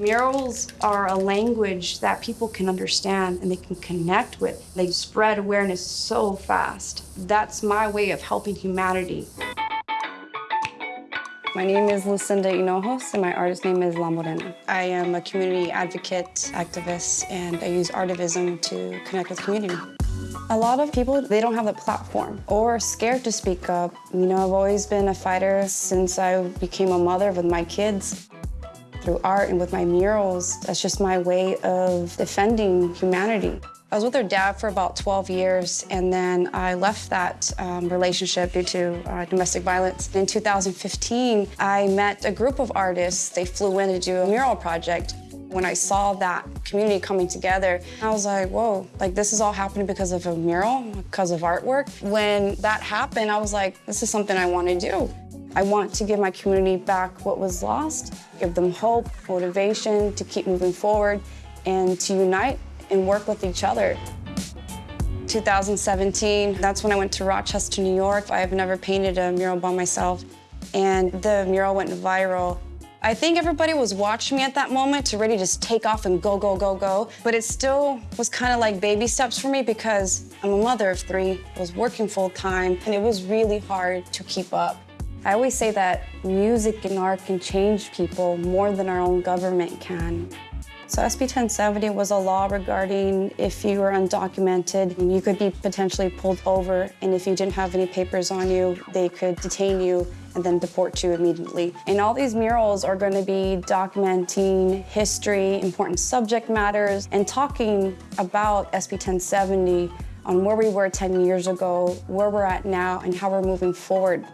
Murals are a language that people can understand and they can connect with. They spread awareness so fast. That's my way of helping humanity. My name is Lucinda Hinojos, and my artist name is La Morena. I am a community advocate, activist, and I use artivism to connect with community. A lot of people, they don't have the platform or are scared to speak up. You know, I've always been a fighter since I became a mother with my kids. Through art and with my murals, that's just my way of defending humanity. I was with her dad for about 12 years, and then I left that um, relationship due to uh, domestic violence. In 2015, I met a group of artists. They flew in to do a mural project. When I saw that community coming together, I was like, whoa, like this is all happening because of a mural, because of artwork. When that happened, I was like, this is something I want to do. I want to give my community back what was lost, give them hope, motivation to keep moving forward, and to unite and work with each other. 2017, that's when I went to Rochester, New York. I've never painted a mural by myself, and the mural went viral. I think everybody was watching me at that moment to really just take off and go, go, go, go. But it still was kind of like baby steps for me because I'm a mother of three, was working full time, and it was really hard to keep up. I always say that music and art can change people more than our own government can. So SB 1070 was a law regarding if you were undocumented, you could be potentially pulled over, and if you didn't have any papers on you, they could detain you and then deport you immediately. And all these murals are going to be documenting history, important subject matters, and talking about SB 1070 on where we were 10 years ago, where we're at now, and how we're moving forward.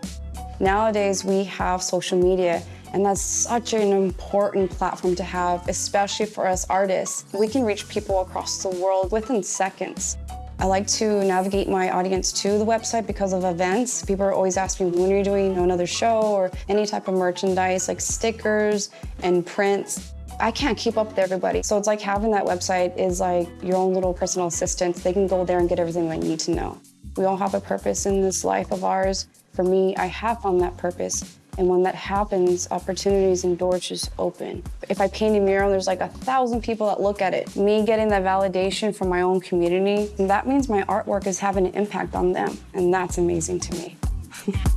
Nowadays, we have social media, and that's such an important platform to have, especially for us artists. We can reach people across the world within seconds. I like to navigate my audience to the website because of events. People are always asking me, when are you doing another show or any type of merchandise like stickers and prints. I can't keep up with everybody. So it's like having that website is like your own little personal assistant. They can go there and get everything they need to know. We all have a purpose in this life of ours. For me, I have found that purpose. And when that happens, opportunities and doors just open. If I paint a mural, there's like a thousand people that look at it. Me getting that validation from my own community, that means my artwork is having an impact on them. And that's amazing to me.